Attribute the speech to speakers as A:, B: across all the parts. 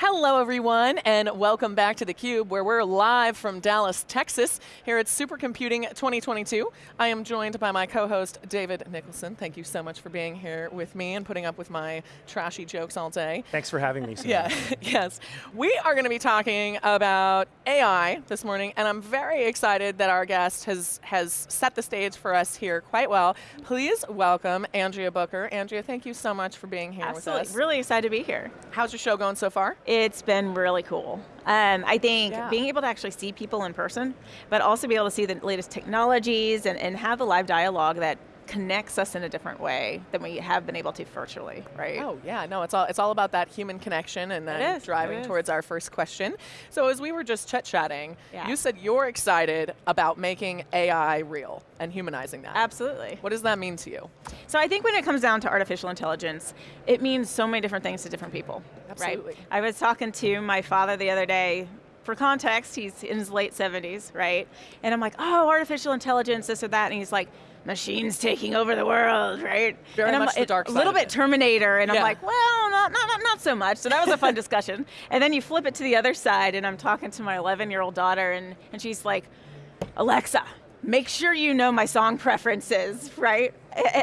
A: Hello everyone and welcome back to theCUBE where we're live from Dallas, Texas here at Supercomputing 2022. I am joined by my co-host David Nicholson. Thank you so much for being here with me and putting up with my trashy jokes all day.
B: Thanks for having me, Sam.
A: Yeah, yes. We are going to be talking about AI this morning and I'm very excited that our guest has, has set the stage for us here quite well. Please welcome Andrea Booker. Andrea, thank you so much for being here
C: Absolutely.
A: with us.
C: Really excited to be here.
A: How's your show going so far?
C: It's been really cool. Um, I think
A: Yeah.
C: being able to actually see people in person, but also be able to see the latest technologies and, and have the live dialogue that connects us in a different way than we have been able to virtually, right?
A: Oh yeah, no, it's all it's all about that human connection and then driving towards our first question. So as we were just chit chatting,
C: Yeah.
A: you said you're excited about making AI real and humanizing that.
C: Absolutely.
A: What does that mean to you?
C: So I think when it comes down to artificial intelligence, it means so many different things to different people.
A: Absolutely.
C: Right? I was talking to my father the other day. For context, he's in his late 70s, right? And I'm like, oh, artificial intelligence, this or that. And he's like, machines taking over the world, right?
A: Very
C: and I'm
A: much the
C: like-
A: dark
C: A little bit. Terminator, and
A: Yeah.
C: I'm like, well, not, not, not, so much. So that was a fun discussion. And then you flip it to the other side, and I'm talking to my 11 year old daughter, and, and she's like, Alexa, make sure you know my song preferences, right?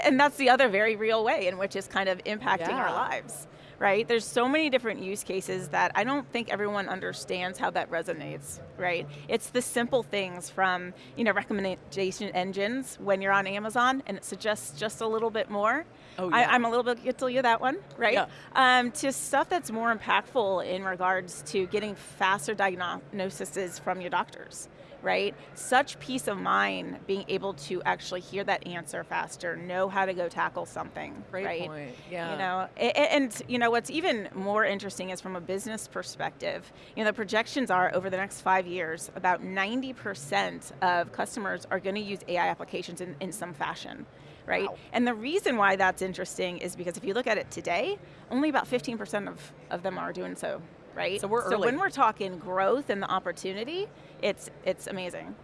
C: And that's the other very real way in which it's kind of impacting
A: Yeah.
C: our lives, right? There's so many different use cases that I don't think everyone understands how that resonates, right? It's the simple things from, you know, recommendation engines when you're on Amazon and it suggests just a little bit more.
A: Oh,
C: I,
A: yeah.
C: I'm a little bit guilty of that one, right?
A: Yeah.
C: Um, to stuff that's more impactful in regards to getting faster diagnoses from your doctors, right? Such peace of mind being able to actually hear that answer faster, know how to go tackle something,
A: Great
C: right?
A: point. Yeah.
C: You know, a- a- and you know what's even more interesting is from a business perspective. You know, the projections are over the next five years, about 90% of customers are going to use AI applications in, in some fashion, right?
A: Wow.
C: And the reason why that's interesting is because if you look at it today, only about 15% of, of them are doing so, right?
A: So we're
C: So
A: early.
C: when we're talking growth and the opportunity, it's it's amazing.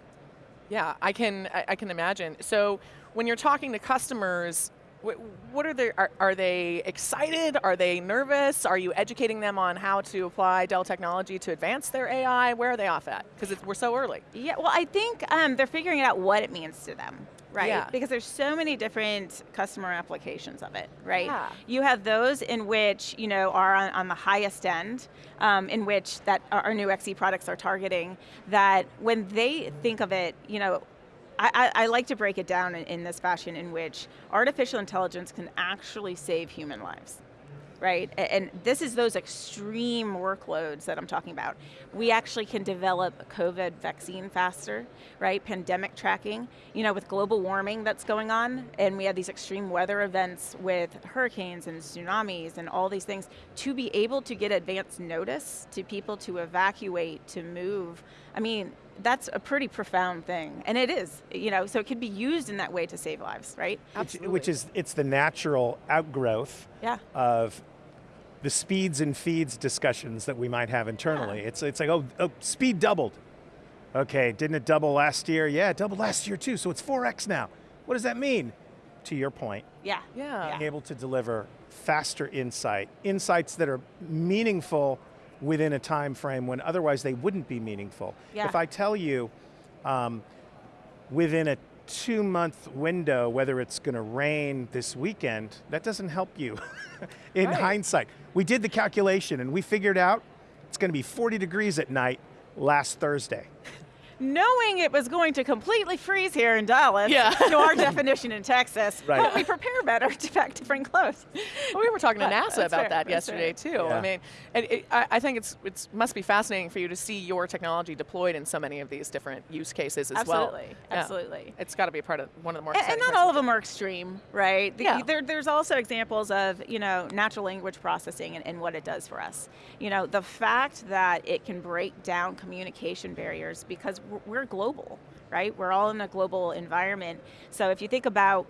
A: Yeah, I can I, I can imagine. So when you're talking to customers, wh- what are they? Are, are they excited? Are they nervous? Are you educating them on how to apply Dell technology to advance their AI? Where are they off at? Because we're so early.
C: Yeah, well, I think um, they're figuring out what it means to them, right?
A: Yeah.
C: Because there's so many different customer applications of it, right?
A: Yeah.
C: You have those in which you know are on, on the highest end, um, in which that our new XE products are targeting. That when they think of it, you know. I, I, I like to break it down in, in this fashion in which artificial intelligence can actually save human lives right? And this is those extreme workloads that I'm talking about. We actually can develop a COVID vaccine faster, right? Pandemic tracking, you know, with global warming that's going on, and we have these extreme weather events with hurricanes and tsunamis and all these things, to be able to get advance notice to people to evacuate, to move, I mean, that's a pretty profound thing, and it is, you know, so it can be used in that way to save lives, right?
B: Which, which is, it's the natural outgrowth
C: Yeah.
B: of the speeds and feeds discussions that we might have internally. It's, it's like, oh, oh, speed doubled. Okay, didn't it double last year? Yeah, it doubled last year too, so it's 4x now. What does that mean? To your point,
C: Yeah.
A: Yeah.
B: being able to deliver faster insight, insights that are meaningful within a time frame when otherwise they wouldn't be meaningful.
C: Yeah.
B: If I tell you um, within a two month window whether it's going to rain this weekend, that doesn't help you in
A: Right.
B: hindsight. We did the calculation and we figured out it's going to be 40 degrees at night last Thursday.
C: Knowing it was going to completely freeze here in Dallas,
A: Yeah.
C: to our definition in Texas,
B: Right.
C: help me prepare better to pack different clothes.
A: Well, we were talking to NASA
C: that's
A: about
C: fair,
A: that
C: that's
A: yesterday
C: fair.
A: too. I mean, it, it, I, I think it's it's must be fascinating for you to see your technology deployed in so many of these different use cases as well.
C: Absolutely,
A: Yeah.
C: absolutely.
A: It's got to be a part of one of the more
C: And, and not all of them are extreme, right? The-
A: Yeah.
C: there, there's also examples of, you know, natural language processing and, and what it does for us. You know, the fact that it can break down communication barriers because we're, global, right? We're all in a global environment. So if you think about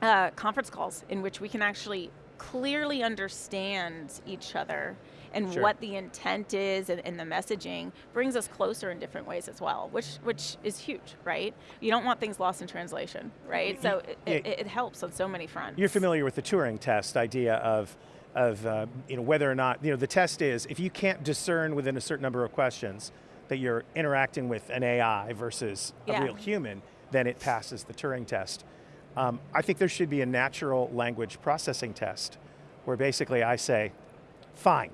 C: uh, conference calls in which we can actually clearly understand each other and
B: Sure.
C: what the intent is and, and the messaging brings us closer in different ways as well, which which is huge, right? You don't want things lost in translation, right? So it,
B: Yeah.
C: it, it helps on so many fronts.
B: You're familiar with the Turing test idea of of uh, you know, whether or not, you know, the test is, if you can't discern within a certain number of questions that you're interacting with an AI versus
C: Yeah.
B: a real human, then it passes the Turing test. Um, I think there should be a natural language processing test where basically I say, fine.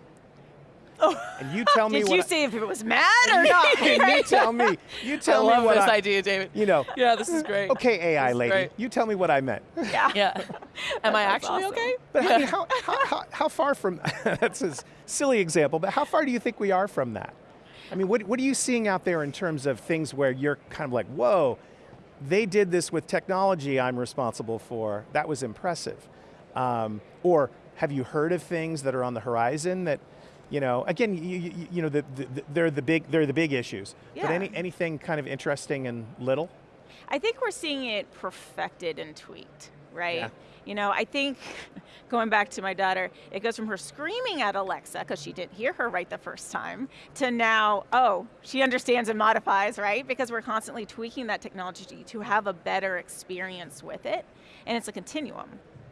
B: And you tell me
C: Did
B: what
C: you
B: I-
C: see if it was mad or not?
B: and you tell me, you tell
A: I love
B: me what
A: this
B: I,
A: idea, David.
B: you know,
A: Yeah, this is great.
B: okay AI
A: This
B: lady,
A: great.
B: you tell me what I meant.
C: yeah.
A: Yeah. Am I actually
C: awesome.
A: okay?
B: But I mean, how, how, how, how far from, that's a silly example, but how far do you think we are from that? I mean, what, what are you seeing out there in terms of things where you're kind of like, whoa, they did this with technology I'm responsible for, that was impressive. Um, or have you heard of things that are on the horizon that, you know, again, you, you, you know, the, the, they're, the big, they're the big issues.
C: Yeah.
B: But any, anything kind of interesting and little?
C: I think we're seeing it perfected and tweaked, right?
B: Yeah.
C: You know, I think going back to my daughter, it goes from her screaming at Alexa because she didn't hear her right the first time to now, oh, she understands and modifies, right? Because we're constantly tweaking that technology to have a better experience with it. And it's a continuum,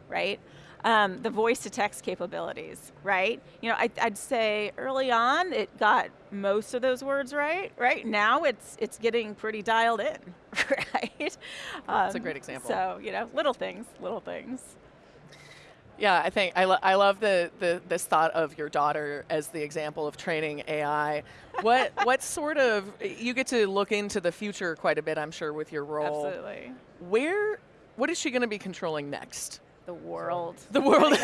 C: right? Um, the voice to text capabilities, right? You know, I, I'd say early on it got most of those words right, right? Now it's it's getting pretty dialed in, right?
A: That's a
C: Um,
A: great example.
C: So you know, little things, little things.
A: Yeah, I think I, lo- I love the, the this thought of your daughter as the example of training AI. What what sort of you get to look into the future quite a bit, I'm sure, with your role.
C: Absolutely.
A: Where what is she going to be controlling next?
C: The world.
A: The world.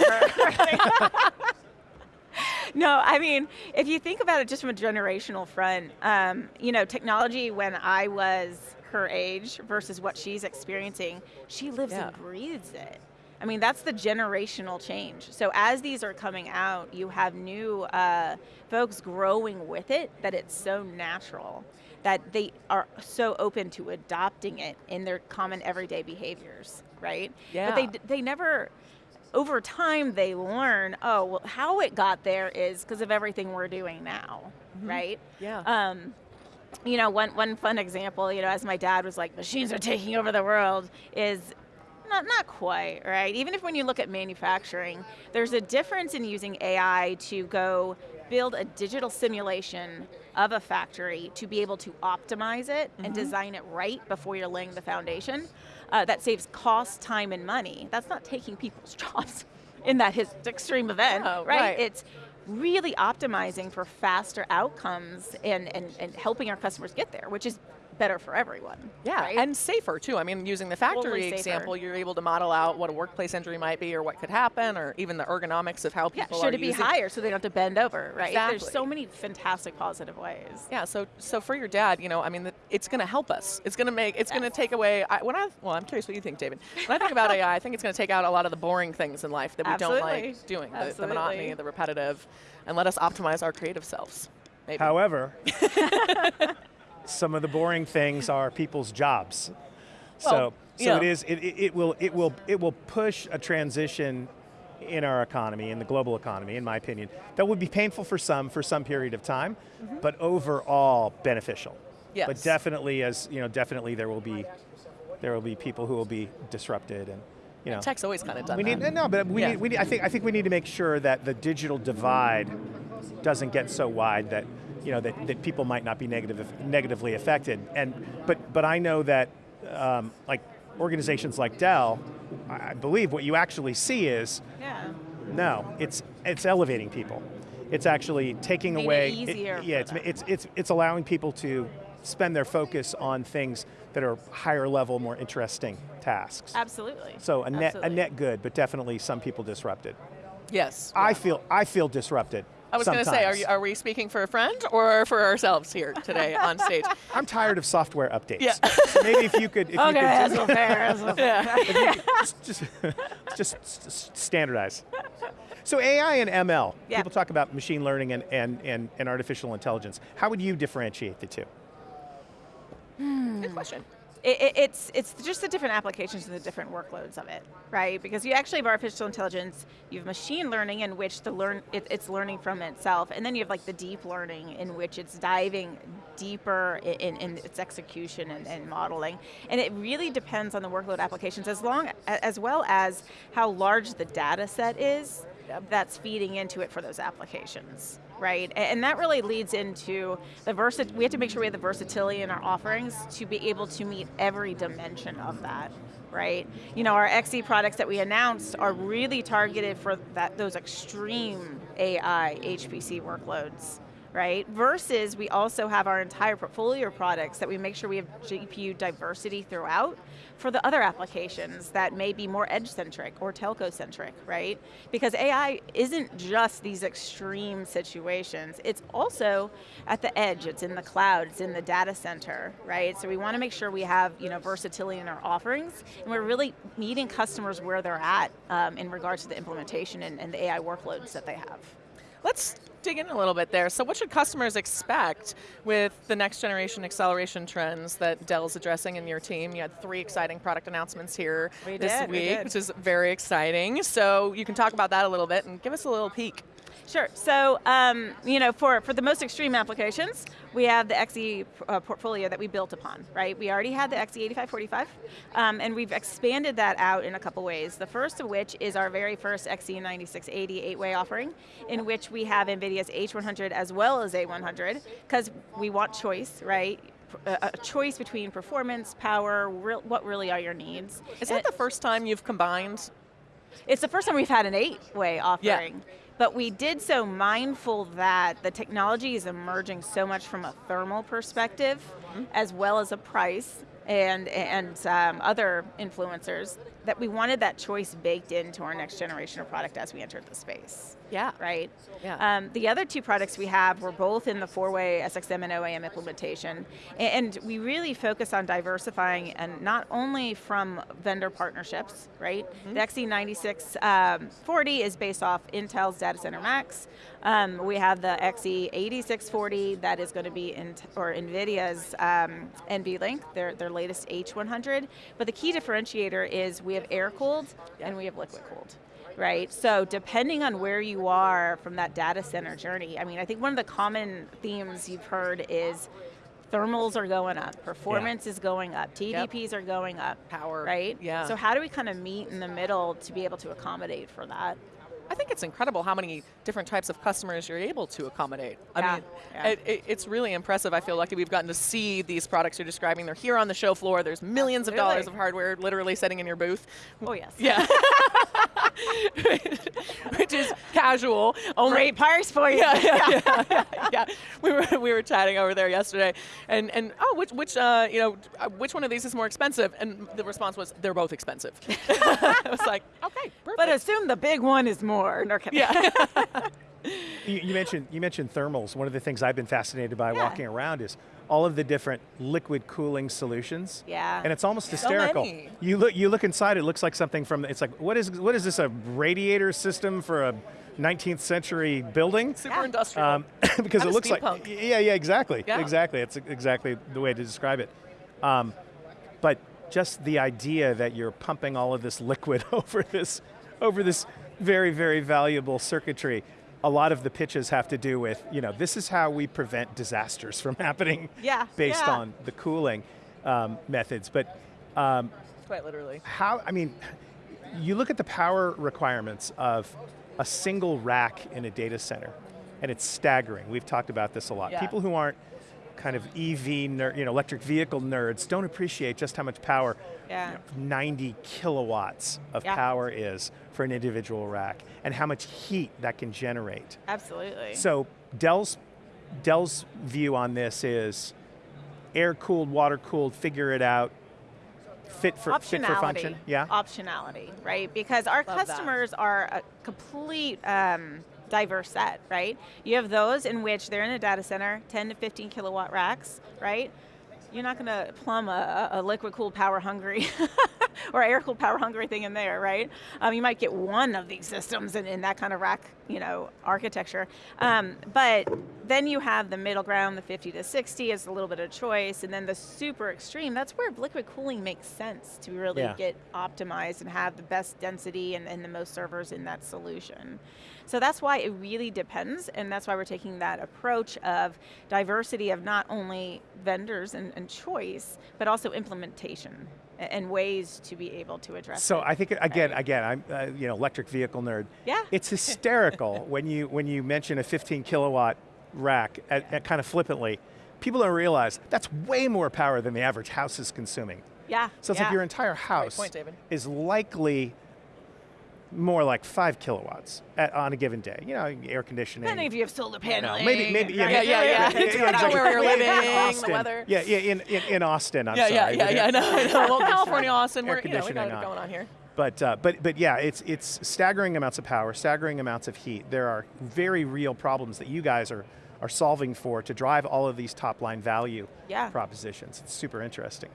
C: no, I mean, if you think about it just from a generational front, um, you know, technology when I was her age versus what she's experiencing, she lives
A: Yeah.
C: and breathes it. I mean, that's the generational change. So as these are coming out, you have new uh, folks growing with it that it's so natural that they are so open to adopting it in their common everyday behaviors, right?
A: Yeah.
C: But they, they never, over time, they learn, oh, well, how it got there is because of everything we're doing now, right?
A: yeah.
C: Um, you know, one, one fun example, you know, as my dad was like, machines are taking over the world, is not, not quite, right? Even if when you look at manufacturing, there's a difference in using AI to go build a digital simulation of a factory to be able to optimize it and design it right before you're laying the foundation. Uh, that saves cost, time, and money. That's not taking people's jobs in that extreme event,
A: Oh,
C: right?
A: right.
C: It's really optimizing for faster outcomes and, and, and helping our customers get there, which is better for everyone.
A: Yeah,
C: right?
A: and safer too. I mean, using the factory
C: Totally
A: example, you're able to model out what a workplace injury might be or what could happen or even the ergonomics of how people
C: yeah,
A: people
C: should it be higher so they don't have to bend over, right?
A: Exactly.
C: There's so many fantastic positive ways.
A: Yeah, so so for your dad, you know, I mean, the- it's going to help us. It's going to make, it's going to take away. I, when I, well, I'm curious what you think, David. When I think about AI, I think it's going to take out a lot of the boring things in life that we don't like doing, the, the monotony,
C: Absolutely.
A: the repetitive, and let us optimize our creative selves. Maybe.
B: However, some of the boring things are people's jobs. so,
A: Well,
B: so
A: yeah.
B: it is. It, it, will. It will. It will push a transition in our economy, in the global economy, in my opinion, that would be painful for some for some period of time, mm-hmm. but overall beneficial.
A: Yes. But.
B: Definitely, as you know, definitely there will be there will be people who will be disrupted, and you know.
A: Tech's always kind of done
B: We
A: that.
B: need no, but we
A: Yeah.
B: need, we need. I think I think we need to make sure that the digital divide doesn't get so wide that you know that, that people might not be negative negatively affected. And but but I know that um, like organizations like Dell, I I believe what you actually see is
C: Yeah.
B: no, it's it's elevating people. It's actually taking
C: Made it
B: away.
C: easier
B: yeah, it's, it's it's it's allowing people to spend their focus on things that are higher level, more interesting tasks.
C: Absolutely.
B: So a net, a net good, but definitely some people disrupted.
A: Yes.
B: I feel, I feel disrupted.
A: I was going to say, are, you, are we speaking for a friend or for ourselves here today on stage?
B: I'm tired of software updates.
A: Yeah.
B: So maybe if you could, if
C: Okay,
B: you
C: that's
B: could
C: so fair. That's so fair.
B: just, just, just s- s- standardize. So AI and ML,
C: Yeah.
B: people talk about machine learning and, and, and, and artificial intelligence. How would you differentiate the two? Hmm.
A: Good question.
C: It, it, it's it's just the different applications and the different workloads of it, right? Because you actually have artificial intelligence, you have machine learning in which the learn it, it's learning from itself, and then you have like the deep learning in which it's diving deeper in, in, its execution and, and modeling. And it really depends on the workload applications, as long as well as how large the data set is.
A: Uh,
C: that's feeding into it for those applications, right? And that really leads into the versa. We have to make sure we have the versatility in our offerings to be able to meet every dimension of that, right? You know, our XE products that we announced are really targeted for that those extreme AI HPC workloads right? Versus we also have our entire portfolio of products that we make sure we have GPU diversity throughout for the other applications that may be more edge-centric or telco-centric, right? Because AI isn't just these extreme situations, it's also at the edge, it's in the cloud, it's in the data center, right? So we want to make sure we have you know, versatility in our offerings, and we're really meeting customers where they're at um, in regards to the implementation and, and the AI workloads that they have.
A: Let's dig in a little bit there. So what should customers expect with the next generation acceleration trends that Dell's addressing in your team? You had three exciting product announcements here
C: We
A: this
C: did, we
A: week,
C: did.
A: which is very exciting. So you can talk about that a little bit and give us a little peek.
C: Sure. So, um, you know, for, for the most extreme applications, we have the XE uh, portfolio that we built upon, right? We already had the E XE8545, um, and we've expanded that out in a couple ways. The first of which is our very first E XE9680 8-way offering, in which we have NVIDIA's H100 as well as A100, because we want choice, right? A a choice between performance, power, real, what really are your needs.
A: Is
C: And-
A: that the first time you've combined?
C: It's the first time we've had an eight-way offering. But we did so mindful that the technology is emerging so much from a thermal perspective, as well as a price and and um, other influencers, that we wanted that choice baked into our next generation of product as we entered the space.
A: Yeah.
C: Right.
A: Yeah.
C: Um, the other two products we have were both in the four-way SXM and OAM implementation, and we really focus on diversifying and not only from vendor partnerships, right?
A: Mm-hmm.
C: The XE9640 is based off Intel's Data Center Max. Um, we have the XE8640 that is going to be in or NVIDIA's um, NVLink, their their latest H100. But the key differentiator is we have air-cooled and we have liquid-cooled right? So depending on where you are from that data center journey, I mean, I think one of the common themes you've heard is thermals are going up, performance is going up, TDPs are going up,
A: Power,
C: right?
A: yeah.
C: So how do we kind of meet in the middle to be able to accommodate for that?
A: I think it's incredible how many different types of customers you're able to accommodate. I
C: Yeah,
A: mean,
C: yeah.
A: It, it, it's really impressive. I feel lucky we've gotten to see these products you're describing. They're here on the show floor. There's millions of dollars of hardware literally sitting in your booth.
C: Oh yes.
A: Yeah. Which is casual. Only,
C: Great parts for you.
A: yeah, yeah, yeah, yeah, yeah. We were we were chatting over there yesterday, and and oh, which which uh, you know uh, which one of these is more expensive? And the response was they're both expensive. I was like, okay, perfect.
C: But assume the big one is more. No,
A: yeah.
B: You, you mentioned you mentioned thermals. One of the things I've been fascinated by
C: Yeah.
B: walking around is all of the different liquid cooling solutions.
C: Yeah.
B: And it's almost hysterical.
A: many.
B: You look you look inside. It looks like something from. It's like what is what is this a radiator system for a 19th century building?
A: Super
C: Yeah.
A: industrial.
B: Um, because
A: Kinda
B: it looks like
A: steampunk.
B: yeah yeah exactly
A: Yeah.
B: exactly it's exactly the way to describe it. Um, but just the idea that you're pumping all of this liquid over this over this very very valuable circuitry. A lot of the pitches have to do with you know this is how we prevent disasters from happening
C: Yeah,
B: based
C: yeah.
B: on the cooling um, methods. But um,
A: Quite literally.
B: how, I mean, you look at the power requirements of a single rack in a data center, and it's staggering. We've talked about this a lot.
A: Yeah.
B: People who aren't kind of EV, ner- you know, electric vehicle nerds don't appreciate just how much power
C: Yeah.
B: 90 kilowatts of
C: Yeah.
B: power is for an individual rack, and how much heat that can generate.
C: Absolutely.
B: So Dell's Dell's view on this is air cooled, water cooled, figure it out, fit for fit for function. Yeah.
C: Optionality, right? Because our
A: Love that.
C: customers are a complete um, diverse set, right? You have those in which they're in a data center, 10 to 15 kilowatt racks, right? You're not going to plumb a, a liquid cooled power hungry or air cooled power hungry thing in there, right? Um, you might get one of these systems in, in that kind of rack, you know, architecture. Um, but then you have the middle ground, the 50 to 60 is a little bit of choice, and then the super extreme, that's where liquid cooling makes sense to really
B: Yeah.
C: get optimized and have the best density and, and the most servers in that solution. So that's why it really depends, and that's why we're taking that approach of diversity of not only vendors and, and choice, but also implementation, and ways to be able to address
B: So
C: it.
B: I think again,
C: right?
B: again, I'm uh, you know electric vehicle nerd.
C: Yeah.
B: It's hysterical when you when you mention a 15 kilowatt rack at, at kind of flippantly. People don't realize that's way more power than the average house is consuming.
C: yeah.
B: So it's
C: yeah.
B: like your entire house
A: point,
B: is likely more like five kilowatts at, on a given day. You know, air conditioning.
C: Depending if you have solar paneling.
B: maybe, maybe, yeah?
A: Yeah, yeah, yeah.
B: yeah, yeah,
A: on where you're
B: In
A: living, the
B: Austin.
A: weather.
B: Yeah, yeah, in, in, in Austin, I'm
A: yeah, yeah,
B: sorry.
A: yeah, yeah, I know, I know. Well, California, Austin, we're, you know, we got it
B: on.
A: going on here.
B: But, uh, but, but yeah, it's, it's staggering amounts of power, staggering amounts of heat. There are very real problems that you guys are, are solving for to drive all of these top line value
C: Yeah.
B: propositions. It's super interesting.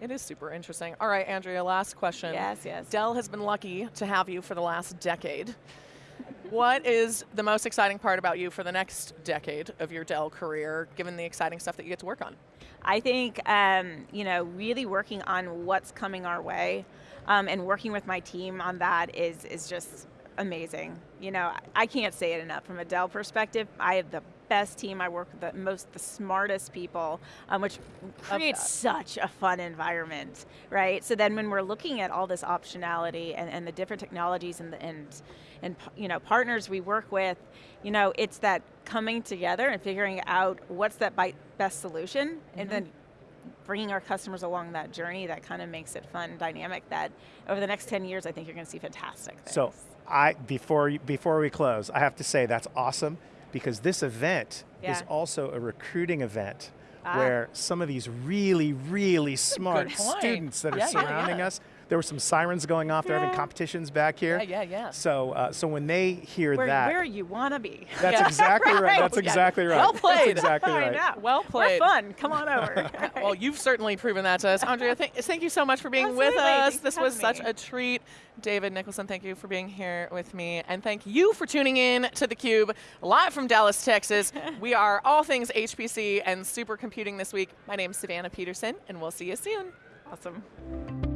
A: It is super interesting. All right, Andrea, last question.
C: Yes, yes.
A: Dell has been lucky to have you for the last decade. what is the most exciting part about you for the next decade of your Dell career, given the exciting stuff that you get to work on?
C: I think um, you know really working on what's coming our way, um, and working with my team on that is is just amazing. You know, I- I can't say it enough. From a Dell perspective, I have the best team. I work with the most, the smartest people, um, which creates such a fun environment, right? So then when we're looking at all this optionality and, and the different technologies and the, and and you know partners we work with, you know, it's that coming together and figuring out what's that best solution, and then bringing our customers along that journey that kind of makes it fun and dynamic that over the next 10 years I think you're going to see fantastic things.
B: So I, before, before we close, I have to say that's awesome because this event is also a recruiting event
C: Ah.
B: where some of these really, really smart students that are
A: Yeah, yeah,
B: surrounding
A: yeah.
B: us, there were some sirens going off, they're having competitions back here.
A: Yeah, yeah, yeah.
B: So, uh, so when they hear
C: where,
B: that,
C: where you want to be.
B: that's
A: Yeah.
B: exactly right.
C: Right.
B: That's
A: Yeah.
B: exactly right.
A: Well played.
B: That's exactly
C: I
B: right.
C: know.
A: Well played.
C: We're fun. Come on over.
A: well, you've certainly proven that to us. Andrea, thank, thank you so much for being with us.
C: Thanks for
A: This was
C: having
A: such a treat. David Nicholson, thank you for being here with me. And thank you for tuning in to theCUBE, live from Dallas, Texas. we are all things HPC and supercomputing this week. My name is Savannah Peterson, and we'll see you soon.
C: awesome.